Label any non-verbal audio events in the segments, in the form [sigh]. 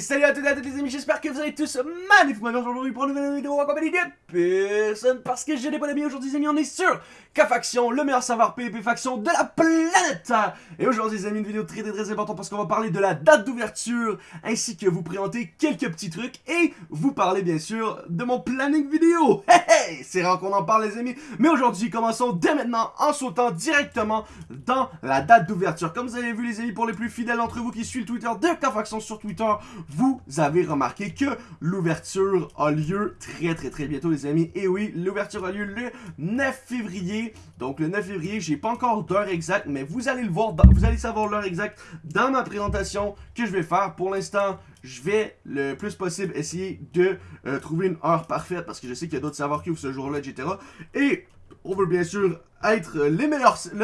Salut à toutes et à tous les amis, j'espère que vous allez tous magnifiquement aujourd'hui pour une nouvelle vidéo en compagnie de personne parce que j'ai des bonnes amis aujourd'hui les amis, on est sur K-Faction, le meilleur serveur PvP faction de la planète. Et aujourd'hui les amis, une vidéo très très très importante parce qu'on va parler de la date d'ouverture ainsi que vous présenter quelques petits trucs et vous parler bien sûr de mon planning vidéo. [laughs] Hey hey, c'est rare qu'on en parle les amis, mais aujourd'hui commençons dès maintenant en sautant directement dans la date d'ouverture. Comme vous avez vu les amis, pour les plus fidèles d'entre vous qui suivent le Twitter de K-Faction sur Twitter vous avez remarqué que l'ouverture a lieu très très très bientôt les amis. Et oui, l'ouverture a lieu le 9 février. Donc le 9 février, j'ai pas encore d'heure exacte, mais vous allez le voir, vous allez savoir l'heure exacte dans ma présentation que je vais faire. Pour l'instant, je vais le plus possible essayer de euh, trouver une heure parfaite parce que je sais qu'il y a d'autres serveurs qui ouvrent ce jour-là, etc. Et on veut bien sûr être le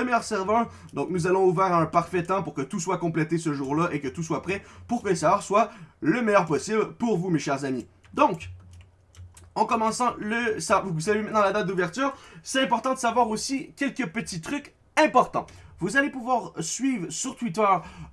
meilleur serveur. Donc nous allons ouvrir un parfait temps pour que tout soit complété ce jour-là et que tout soit prêt pour que le serveur soit le meilleur possible pour vous mes chers amis. Donc, en commençant le... Vous savez maintenant la date d'ouverture. C'est important de savoir aussi quelques petits trucs importants. Vous allez pouvoir suivre sur Twitter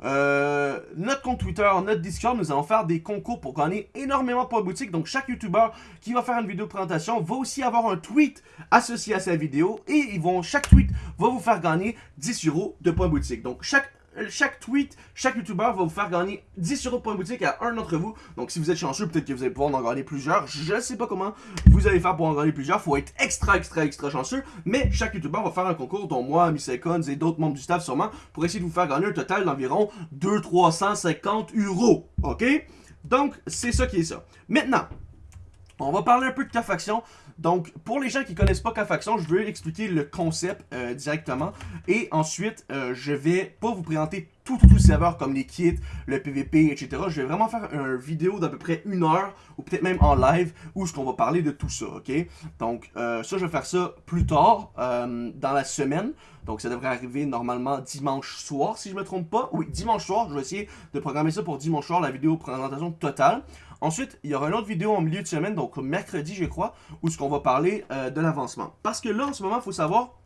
euh, notre compte Twitter, notre Discord. Nous allons faire des concours pour gagner énormément de points boutique. Donc, chaque YouTuber qui va faire une vidéo de présentation va aussi avoir un tweet associé à sa vidéo. Et ils vont, chaque tweet va vous faire gagner 10 euros de points boutique. Donc, chaque chaque tweet, chaque youtubeur va vous faire gagner 10 euros de points boutique à un d'entre vous. Donc si vous êtes chanceux, peut-être que vous allez pouvoir en gagner plusieurs. Je sais pas comment vous allez faire pour en gagner plusieurs. faut être extra, extra, extra chanceux. Mais chaque youtubeur va faire un concours, dont moi, Miss Icons et d'autres membres du staff sûrement, pour essayer de vous faire gagner un total d'environ 200-350 euros. Ok? Donc, c'est ça qui est ça. Maintenant, on va parler un peu de ta faction. Donc, pour les gens qui connaissent pas K-Faction, je vais expliquer le concept euh, directement. Et ensuite, euh, je vais pas vous présenter tout, tout, tout le serveur comme les kits, le PVP, etc. Je vais vraiment faire une vidéo d'à peu près une heure, ou peut-être même en live, où ce qu'on va parler de tout ça, ok? Donc, euh, ça, je vais faire ça plus tard, dans la semaine. Donc, ça devrait arriver normalement dimanche soir, si je me trompe pas. Oui, dimanche soir, je vais essayer de programmer ça pour dimanche soir, la vidéo présentation totale. Ensuite, il y aura une autre vidéo en milieu de semaine, donc mercredi, je crois, où ce va parler euh, de l'avancement. Parce que là, en ce moment, il faut savoir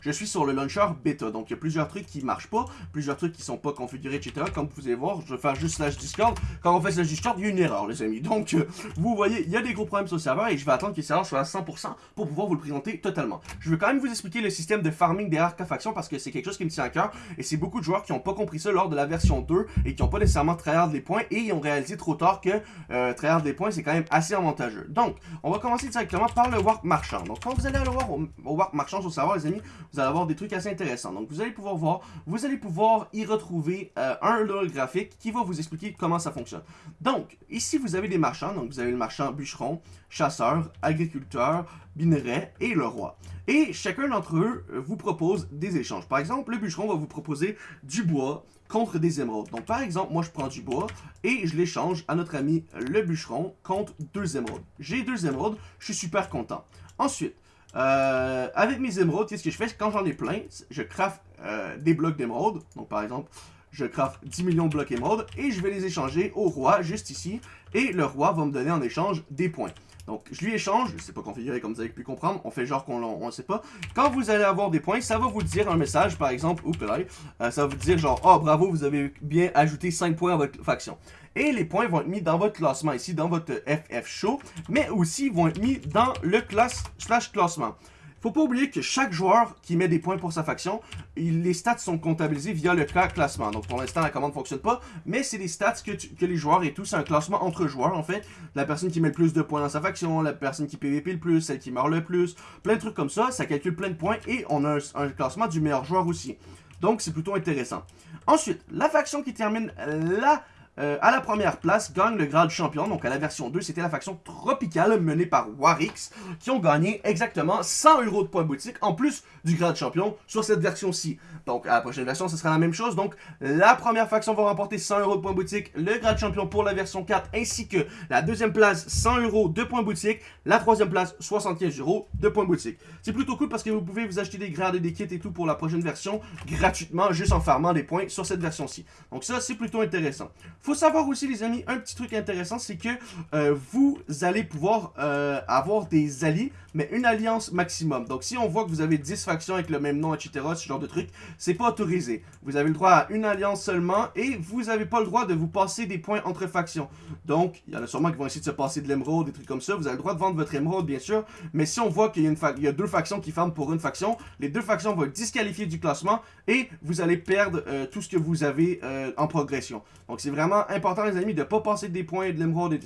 je suis sur le launcher bêta. Donc, il y a plusieurs trucs qui marchent pas, plusieurs trucs qui sont pas configurés, etc. Comme vous pouvez voir, je vais faire juste slash Discord. Quand on fait slash Discord, il y a une erreur, les amis. Donc, euh, vous voyez, il y a des gros problèmes sur le serveur et je vais attendre que le serveur soit à 100% pour pouvoir vous le présenter totalement. Je vais quand même vous expliquer le système de farming des Faction parce que c'est quelque chose qui me tient à cœur et c'est beaucoup de joueurs qui n'ont pas compris ça lors de la version 2 et qui n'ont pas nécessairement tryhard les points et ils ont réalisé trop tard que euh, tryhard des points, c'est quand même assez avantageux. Donc, on va commencer directement par le warp marchand. Donc, quand vous allez aller voir au, au warp marchand sur le serveur, vous allez avoir des trucs assez intéressants. Donc, vous allez pouvoir voir, vous allez pouvoir y retrouver euh, un log graphique qui va vous expliquer comment ça fonctionne. Donc, ici, vous avez des marchands. Donc, vous avez le marchand bûcheron, chasseur, agriculteur, minerai et le roi. Et chacun d'entre eux euh, vous propose des échanges. Par exemple, le bûcheron va vous proposer du bois contre des émeraudes. Donc, par exemple, moi, je prends du bois et je l'échange à notre ami le bûcheron contre deux émeraudes. J'ai deux émeraudes, je suis super content. Ensuite, euh, avec mes émeraudes, qu'est-ce que je fais? Quand j'en ai plein, je craft euh, des blocs d'émeraudes. Donc par exemple, je craft 10 millions de blocs émeraudes et je vais les échanger au roi, juste ici. Et le roi va me donner en échange des points. Donc, je lui échange, c'est pas configuré comme vous avez pu comprendre, on fait genre qu'on ne sait pas. Quand vous allez avoir des points, ça va vous dire un message, par exemple, oups, euh, ça va vous dire genre, oh bravo, vous avez bien ajouté 5 points à votre faction. Et les points vont être mis dans votre classement ici, dans votre FF Show, mais aussi vont être mis dans le classe slash classement. Faut pas oublier que chaque joueur qui met des points pour sa faction, les stats sont comptabilisés via le classement. Donc pour l'instant, la commande ne fonctionne pas, mais c'est des stats que, les joueurs et tout, c'est un classement entre joueurs en fait. La personne qui met le plus de points dans sa faction, la personne qui PVP le plus, celle qui meurt le plus, plein de trucs comme ça, ça calcule plein de points et on a un classement du meilleur joueur aussi. Donc c'est plutôt intéressant. Ensuite, la faction qui termine la euh, à la première place, gagne le grade champion. Donc à la version 2, c'était la faction tropicale menée par Warix, qui ont gagné exactement 100 euros de points boutique, en plus du grade champion sur cette version-ci. Donc à la prochaine version, ce sera la même chose. Donc la première faction va remporter 100 euros de points boutique, le grade champion pour la version 4, ainsi que la deuxième place 100 euros de points boutique, la troisième place 75 euros de points boutique. C'est plutôt cool parce que vous pouvez vous acheter des grades et des kits et tout pour la prochaine version gratuitement, juste en farmant des points sur cette version-ci. Donc ça, c'est plutôt intéressant Faut savoir aussi, les amis, un petit truc intéressant, c'est que euh, vous allez pouvoir euh, avoir des alliés, mais une alliance maximum. Donc, si on voit que vous avez 10 factions avec le même nom, etc., ce genre de truc, c'est pas autorisé. Vous avez le droit à une alliance seulement, et vous avez pas le droit de vous passer des points entre factions. Donc, il y en a sûrement qui vont essayer de se passer de l'émeraude, des trucs comme ça. Vous avez le droit de vendre votre émeraude, bien sûr, mais si on voit qu'il y, y, a deux factions qui ferment pour une faction, les deux factions vont être disqualifiées du classement, et vous allez perdre euh, tout ce que vous avez en progression. Donc, c'est vraiment important, les amis, de pas passer des points de l'émeraude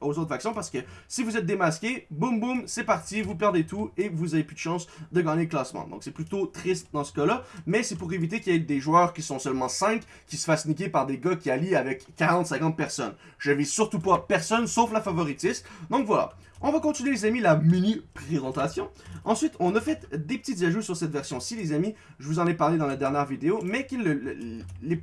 aux autres factions, parce que si vous êtes démasqué, boum boum, c'est parti, vous perdez tout, et vous avez plus de chance de gagner le classement. Donc, c'est plutôt triste dans ce cas-là, mais c'est pour éviter qu'il y ait des joueurs qui sont seulement 5, qui se fassent niquer par des gars qui allient avec 40-50 personnes. Je vis surtout pas personne, sauf la favoritiste. Donc, voilà. On va continuer les amis la mini présentation. Ensuite, on a fait des petits ajouts sur cette version-ci les amis. Je vous en ai parlé dans la dernière vidéo. Mais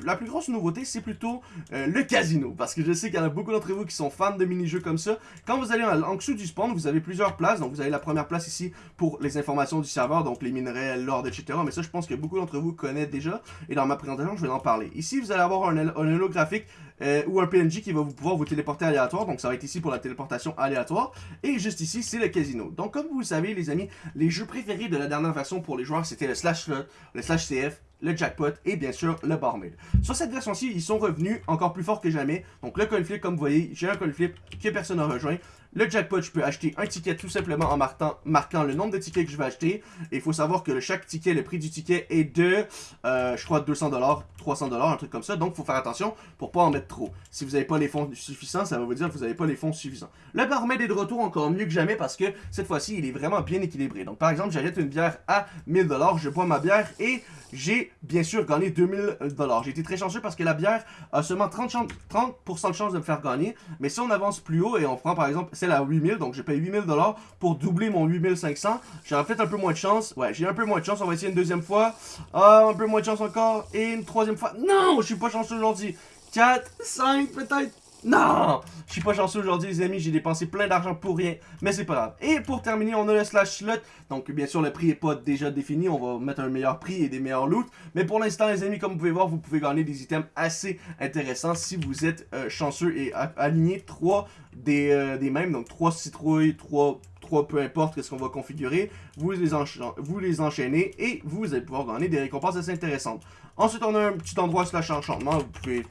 la plus grosse nouveauté, c'est plutôt euh, le casino. Parce que je sais qu'il y en a beaucoup d'entre vous qui sont fans de mini-jeux comme ça. Quand vous allez en, dessous du spawn, vous avez plusieurs places. Donc vous avez la première place ici pour les informations du serveur. Donc les minerais, l'ordre, etc. Mais ça, je pense que beaucoup d'entre vous connaissent déjà. Et dans ma présentation, je vais en parler. Ici, vous allez avoir un, un holographique euh, ou un PNJ qui va vous pouvoir vous téléporter aléatoire. Donc ça va être ici pour la téléportation aléatoire. Et juste ici, c'est le casino. Donc comme vous le savez les amis, les jeux préférés de la dernière version pour les joueurs, c'était le slash slot, le slash CF, le jackpot et bien sûr le barmaid. Sur cette version-ci, ils sont revenus encore plus fort que jamais. Donc le coin flip, comme vous voyez, j'ai un coin flip que personne n'a rejoint. Le jackpot, je peux acheter un ticket tout simplement en marquant, marquant le nombre de tickets que je vais acheter. Et il faut savoir que chaque ticket, le prix du ticket est de, euh, je crois, 200$, 300$, un truc comme ça. Donc, il faut faire attention pour pas en mettre trop. Si vous n'avez pas les fonds suffisants, ça va vous dire que vous n'avez pas les fonds suffisants. Le barmaid est de retour encore mieux que jamais parce que cette fois-ci, il est vraiment bien équilibré. Donc, par exemple, j'achète une bière à 1000$, je bois ma bière et j'ai bien sûr gagné 2000$. J'ai été très chanceux parce que la bière a seulement 30%, 30 de chance de me faire gagner. Mais si on avance plus haut et on prend par exemple celle à 8000, donc j'ai payé 8000$ pour doubler mon 8500, j'aurais peut-être un peu moins de chance. Ouais, j'ai un peu moins de chance. On va essayer une deuxième fois. Ah, un peu moins de chance encore. Et une troisième fois. Non, je suis pas chanceux aujourd'hui. 4, 5 peut-être. Non Je suis pas chanceux aujourd'hui les amis, j'ai dépensé plein d'argent pour rien, mais c'est pas grave. Et pour terminer, on a le slash slot, donc bien sûr le prix est pas déjà défini, on va mettre un meilleur prix et des meilleurs loot. Mais pour l'instant les amis, comme vous pouvez voir, vous pouvez gagner des items assez intéressants si vous êtes euh, chanceux et aligné 3 des, euh, des mêmes, donc 3 citrouilles, 3 3 peu importe ce qu'on va configurer, vous les, vous les enchaînez et vous allez pouvoir gagner des récompenses assez intéressantes. Ensuite, on a un petit endroit slash enchantement, vous pouvez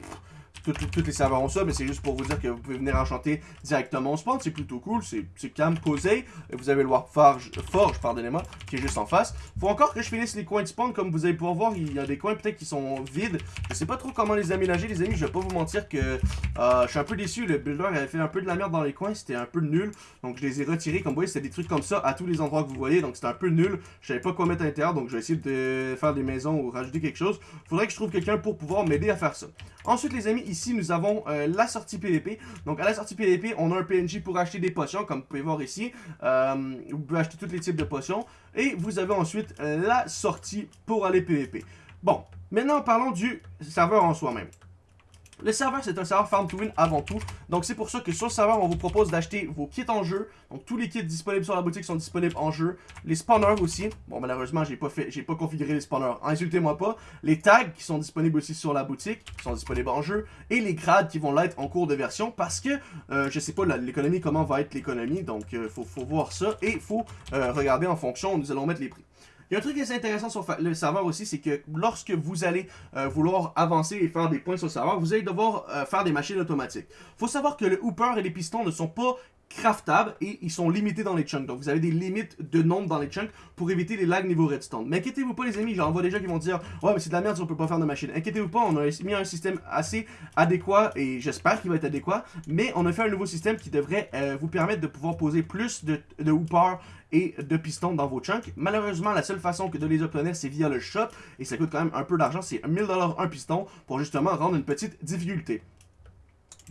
tous les serveurs ont ça, mais c'est juste pour vous dire que vous pouvez venir enchanter directement au spawn. C'est plutôt cool, c'est calme, posé. Vous avez le Warforge, Forge, pardonnez-moi, qui est juste en face. Faut encore que je finisse les coins de spawn. Comme vous allez pouvoir voir, il y a des coins peut-être qui sont vides. Je sais pas trop comment les aménager, les amis. Je vais pas vous mentir que euh, je suis un peu déçu. Le builder avait fait un peu de la merde dans les coins. C'était un peu nul. Donc je les ai retirés. Comme vous voyez, c'était des trucs comme ça à tous les endroits que vous voyez. Donc c'était un peu nul. Je savais pas quoi mettre à l'intérieur. Donc je vais essayer de faire des maisons ou rajouter quelque chose. Faudrait que je trouve quelqu'un pour pouvoir m'aider à faire ça. Ensuite, les amis, ici, nous avons euh, la sortie PVP. Donc, à la sortie PVP, on a un PNJ pour acheter des potions, comme vous pouvez voir ici. Euh, vous pouvez acheter tous les types de potions. Et vous avez ensuite la sortie pour aller PVP. Bon, maintenant, parlons du serveur en soi-même. Le serveur, c'est un serveur Farm to Win avant tout. Donc, c'est pour ça que sur le serveur, on vous propose d'acheter vos kits en jeu. Donc, tous les kits disponibles sur la boutique sont disponibles en jeu. Les spawners aussi. Bon, malheureusement, j'ai pas fait, j'ai pas configuré les spawners. Insultez-moi pas. Les tags qui sont disponibles aussi sur la boutique sont disponibles en jeu. Et les grades qui vont l'être en cours de version. Parce que, euh, je sais pas l'économie, comment va être l'économie. Donc, euh, faut, voir ça. Et faut euh, regarder en fonction. Nous allons mettre les prix. Il y a un truc qui est intéressant sur le serveur aussi, c'est que lorsque vous allez euh, vouloir avancer et faire des points sur le serveur, vous allez devoir euh, faire des machines automatiques. faut savoir que le hooper et les pistons ne sont pas craftables et ils sont limités dans les chunks. Donc vous avez des limites de nombre dans les chunks pour éviter les lags niveau redstone. Mais inquiétez-vous pas les amis, j'en vois déjà qui vont dire « Ouais mais c'est de la merde si on peut pas faire de machine ». Inquiétez-vous pas, on a mis un système assez adéquat et j'espère qu'il va être adéquat. Mais on a fait un nouveau système qui devrait euh, vous permettre de pouvoir poser plus de, de hoopers et de pistons dans vos chunks. Malheureusement, la seule façon que de les obtenir, c'est via le shop, et ça coûte quand même un peu d'argent, c'est 1000$ un piston, pour justement rendre une petite difficulté.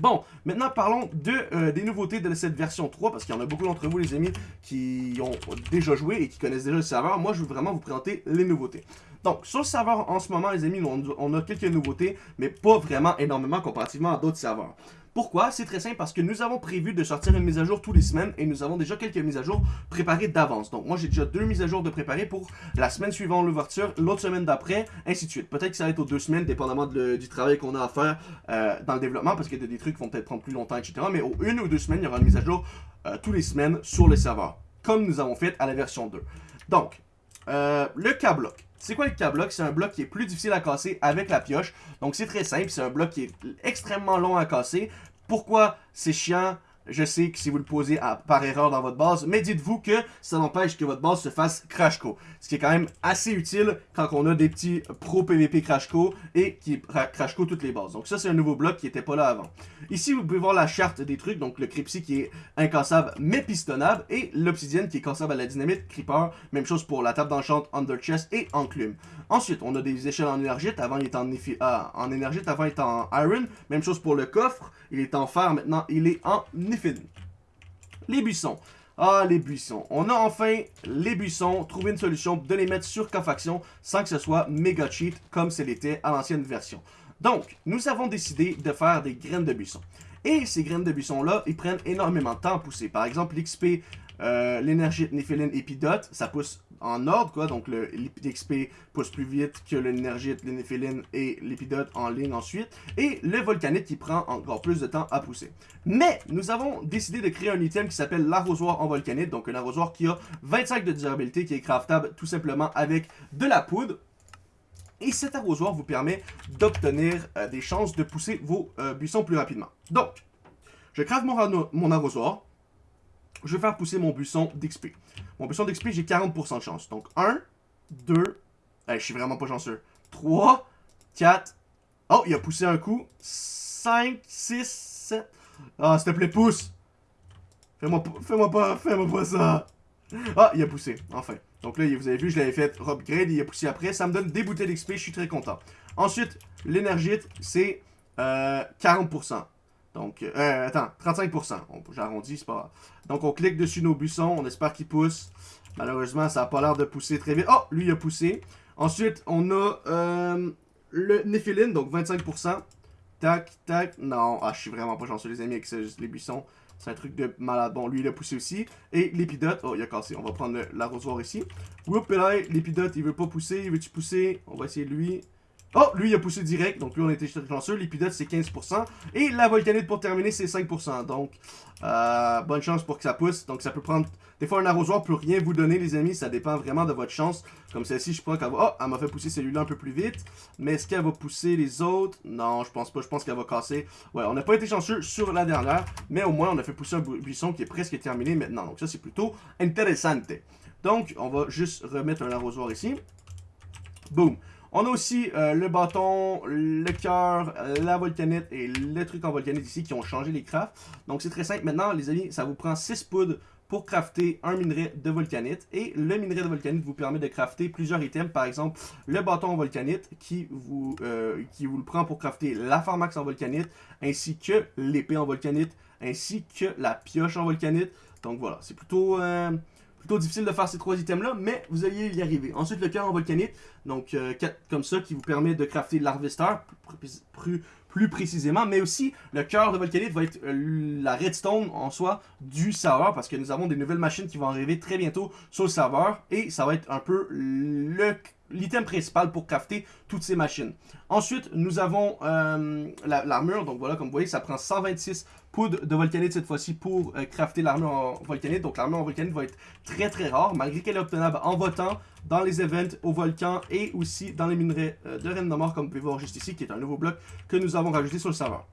Bon, maintenant parlons euh, des nouveautés de cette version 3, parce qu'il y en a beaucoup d'entre vous, les amis, qui ont déjà joué et qui connaissent déjà le serveur. Moi, je veux vraiment vous présenter les nouveautés. Donc, sur le serveur en ce moment, les amis, on, a quelques nouveautés, mais pas vraiment énormément comparativement à d'autres serveurs. Pourquoi? C'est très simple parce que nous avons prévu de sortir une mise à jour tous les semaines et nous avons déjà quelques mises à jour préparées d'avance. Donc moi j'ai déjà deux mises à jour de préparées pour la semaine suivante l'ouverture, l'autre semaine d'après, ainsi de suite. Peut-être que ça va être aux deux semaines, dépendamment du travail qu'on a à faire euh, dans le développement, parce qu'il y a des trucs qui vont peut-être prendre plus longtemps, etc. Mais une ou deux semaines, il y aura une mise à jour euh, tous les semaines sur le serveur, comme nous avons fait à la version 2. Donc, euh, le K-Block. C'est quoi le K-Block? C'est un bloc qui est plus difficile à casser avec la pioche. Donc c'est très simple, c'est un bloc qui est extrêmement long à casser. Pourquoi c'est chiant? Je sais que si vous le posez par erreur dans votre base, mais dites-vous que ça n'empêche que votre base se fasse Crashco. Ce qui est quand même assez utile quand on a des petits pro PVP Crashco et qui Crashco toutes les bases. Donc ça, c'est un nouveau bloc qui n'était pas là avant. Ici, vous pouvez voir la charte des trucs, donc le Crypsy qui est incassable mais pistonnable et l'Obsidienne qui est cassable à la dynamite, Creeper, même chose pour la table d'enchant, Under Chest et Enclume. Ensuite, on a des échelles en énergite, avant il était en, ah, avant il était en Iron, même chose pour le coffre, il est en fer, maintenant il est en les buissons. Ah, les buissons. On a enfin les buissons, trouvé une solution de les mettre sur Cofaction sans que ce soit méga cheat comme ce l'était à l'ancienne version. Donc, nous avons décidé de faire des graines de buissons. Et ces graines de buissons-là, ils prennent énormément de temps à pousser. Par exemple, l'XP, euh, l'énergie Néphéline Epidote, ça pousse en ordre, quoi. Donc, l'XP pousse plus vite que l'énergite, l'Enéphéline et l'épidote en ligne ensuite. Et le volcanite qui prend encore plus de temps à pousser. Mais, nous avons décidé de créer un item qui s'appelle l'arrosoir en volcanite. Donc, un arrosoir qui a 25 de durabilité, qui est craftable tout simplement avec de la poudre. Et cet arrosoir vous permet d'obtenir euh, des chances de pousser vos euh, buissons plus rapidement. Donc, je crave mon arrosoir. Je vais faire pousser mon buisson d'XP. Mon buisson d'XP, j'ai 40% de chance. Donc 1, 2, je suis vraiment pas chanceux. 3, 4, oh, il a poussé un coup. 5, 6, 7. Ah, s'il te plaît, pousse. Fais-moi fais pas, fais-moi pas ça. Ah, il a poussé, enfin. Donc là, vous avez vu, je l'avais fait upgrade, il a poussé après. Ça me donne des bouteilles d'XP, je suis très content. Ensuite, l'énergite, c'est euh, 40%. Donc, euh, attends, 35%. J'arrondis, c'est pas. Donc, on clique dessus nos buissons. On espère qu'il pousse. Malheureusement, ça n'a pas l'air de pousser très vite. Oh, lui, il a poussé. Ensuite, on a euh, le Néphiline, donc 25%. Tac, tac. Non, ah, je suis vraiment pas chanceux, les amis, avec les buissons. C'est un truc de malade. Bon, lui, il a poussé aussi. Et l'épidote, oh, il a cassé. On va prendre l'arrosoir ici. Whoop, là, l'épidote, il veut pas pousser. Il veut-tu pousser? On va essayer lui. Oh, lui, il a poussé direct. Donc, lui, on était chanceux. L'épidote, c'est 15%. Et la volcanite, pour terminer, c'est 5%. Donc, euh, bonne chance pour que ça pousse. Donc, ça peut prendre... Des fois, un arrosoir peut rien vous donner, les amis. Ça dépend vraiment de votre chance. Comme celle-ci, je crois qu'elle va... Oh, elle m'a fait pousser celui-là un peu plus vite. Mais est-ce qu'elle va pousser les autres? Non, je pense pas. Je pense qu'elle va casser. Ouais, on n'a pas été chanceux sur la dernière. Mais au moins, on a fait pousser un buisson qui est presque terminé maintenant. Donc, ça, c'est plutôt intéressant. Donc, on va juste remettre un arrosoir ici. Boom. On a aussi euh, le bâton, le cœur, la volcanite et le truc en volcanite ici qui ont changé les crafts. Donc c'est très simple. Maintenant, les amis, ça vous prend 6 poudres pour crafter un minerai de volcanite. Et le minerai de volcanite vous permet de crafter plusieurs items. Par exemple, le bâton en volcanite qui vous, euh, qui vous le prend pour crafter la pharmax en volcanite, ainsi que l'épée en volcanite, ainsi que la pioche en volcanite. Donc voilà, c'est plutôt... Euh, plutôt difficile de faire ces trois items-là, mais vous allez y arriver. Ensuite, le cœur en volcanite, donc euh, comme ça, qui vous permet de crafter l'harvester plus, plus, précisément, mais aussi le cœur de volcanite va être euh, la redstone en soi du serveur, parce que nous avons des nouvelles machines qui vont arriver très bientôt sur le serveur, et ça va être un peu l'item principal pour crafter toutes ces machines. Ensuite, nous avons euh, l'armure, donc voilà, comme vous voyez, ça prend 126 poudre de volcanite cette fois-ci pour euh, crafter l'armure en volcanite. Donc l'armure en volcanite va être très très rare, malgré qu'elle est obtenable en votant dans les events au volcan et aussi dans les minerais euh, de Reine de Mort, comme vous pouvez voir juste ici, qui est un nouveau bloc que nous avons rajouté sur le serveur.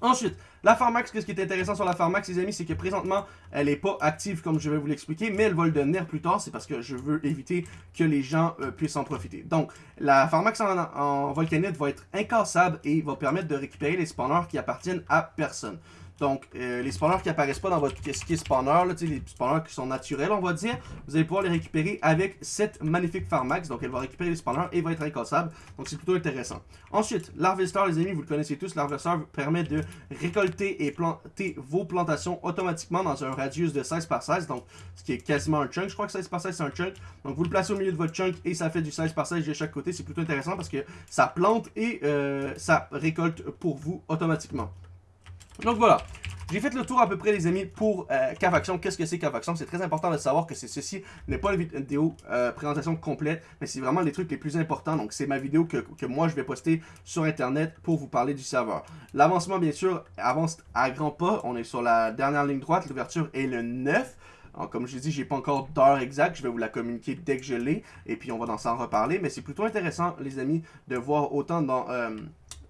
Ensuite, la Pharmax, ce qui est intéressant sur la Pharmax, les amis, c'est que présentement, elle n'est pas active comme je vais vous l'expliquer, mais elle va le devenir plus tard. C'est parce que je veux éviter que les gens euh, puissent en profiter. Donc, la Pharmax en, volcanite va être incassable et va permettre de récupérer les spawners qui appartiennent à personne. Donc, euh, les spawners qui apparaissent pas dans votre qui spawner, là, les spawners qui sont naturels, on va dire, vous allez pouvoir les récupérer avec cette magnifique Farmax. Donc, elle va récupérer les spawners et va être incassable. Donc, c'est plutôt intéressant. Ensuite, l'Harvester, les amis, vous le connaissez tous. L'Harvester permet de récolter et planter vos plantations automatiquement dans un radius de 16 par 16. Donc, ce qui est quasiment un chunk. Je crois que 16 par 16, c'est un chunk. Donc, vous le placez au milieu de votre chunk et ça fait du 16 par 16 de chaque côté. C'est plutôt intéressant parce que ça plante et euh, ça récolte pour vous automatiquement. Donc voilà, j'ai fait le tour à peu près les amis pour euh, Cavaction. Qu'est-ce que c'est Cavaction C'est très important de savoir que ceci n'est pas une vidéo euh, présentation complète, mais c'est vraiment les trucs les plus importants. Donc c'est ma vidéo que, que, moi je vais poster sur internet pour vous parler du serveur. L'avancement bien sûr avance à grands pas. On est sur la dernière ligne droite, l'ouverture est le 9. Comme je l'ai dit, j'ai pas encore d'heure exacte, je vais vous la communiquer dès que je l'ai, et puis on va s'en reparler, mais c'est plutôt intéressant, les amis, de voir autant dans, euh,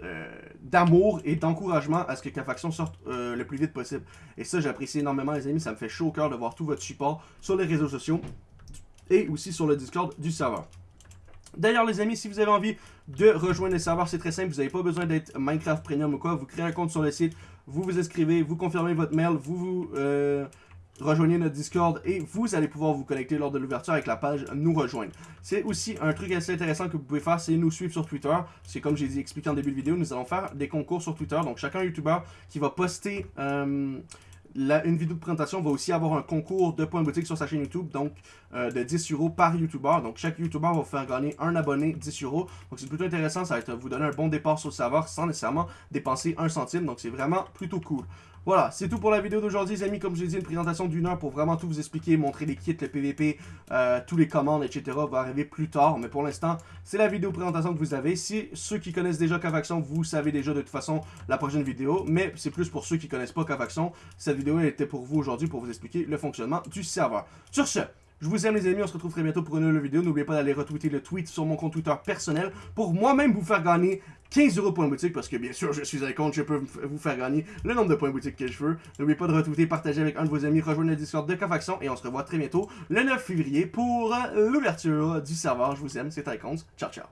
euh, d'amour et d'encouragement à ce que K-Faction sorte euh, le plus vite possible. Et ça, j'apprécie énormément, les amis. Ça me fait chaud au cœur de voir tout votre support sur les réseaux sociaux et aussi sur le Discord du serveur. D'ailleurs, les amis, si vous avez envie de rejoindre le serveur, c'est très simple. Vous n'avez pas besoin d'être Minecraft Premium ou quoi. Vous créez un compte sur le site, vous vous inscrivez, vous confirmez votre mail, vous vous... rejoignez notre Discord et vous allez pouvoir vous connecter lors de l'ouverture avec la page Nous rejoindre. C'est aussi un truc assez intéressant que vous pouvez faire, c'est nous suivre sur Twitter. C'est comme j'ai dit expliqué en début de vidéo, nous allons faire des concours sur Twitter. Donc chacun YouTuber qui va poster euh, une vidéo de présentation va aussi avoir un concours de points boutique sur sa chaîne YouTube, donc euh, de 10 euros par YouTuber. Donc chaque YouTuber va faire gagner un abonné 10 euros. Donc c'est plutôt intéressant, ça va vous donner un bon départ sur le serveur sans nécessairement dépenser un centime. Donc c'est vraiment plutôt cool. Voilà, c'est tout pour la vidéo d'aujourd'hui, les amis. Comme je l'ai dit, une présentation d'une heure pour vraiment tout vous expliquer, montrer les kits, le PVP, euh, tous les commandes, etc. va arriver plus tard. Mais pour l'instant, c'est la vidéo présentation que vous avez. Si ceux qui connaissent déjà Cavaction, vous savez déjà de toute façon la prochaine vidéo. Mais c'est plus pour ceux qui connaissent pas Cavaction. Cette vidéo était pour vous aujourd'hui pour vous expliquer le fonctionnement du serveur. Sur ce, je vous aime les amis, on se retrouve très bientôt pour une nouvelle vidéo. N'oubliez pas d'aller retweeter le tweet sur mon compte Twitter personnel pour moi-même vous faire gagner 15 euros points boutique parce que bien sûr je suis un compte, je peux vous faire gagner le nombre de points boutique que je veux. N'oubliez pas de retweeter, partager avec un de vos amis, rejoindre le Discord de Cofaction et on se revoit très bientôt le 9 février pour l'ouverture du serveur. Je vous aime, c'est Icons. Ciao ciao.